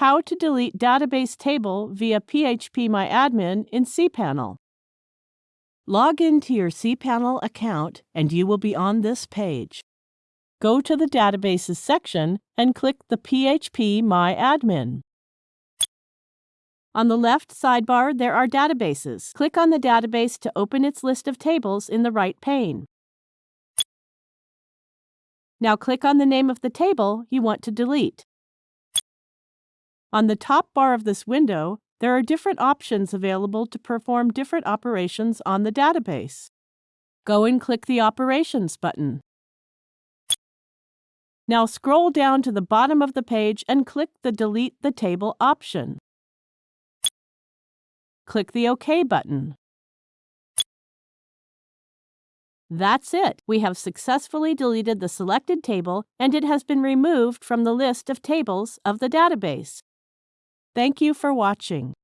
How to delete database table via phpMyAdmin in cPanel. Log into your cPanel account and you will be on this page. Go to the Databases section and click the phpMyAdmin. On the left sidebar, there are databases. Click on the database to open its list of tables in the right pane. Now click on the name of the table you want to delete. On the top bar of this window, there are different options available to perform different operations on the database. Go and click the Operations button. Now scroll down to the bottom of the page and click the Delete the Table option. Click the OK button. That's it. We have successfully deleted the selected table and it has been removed from the list of tables of the database. Thank you for watching.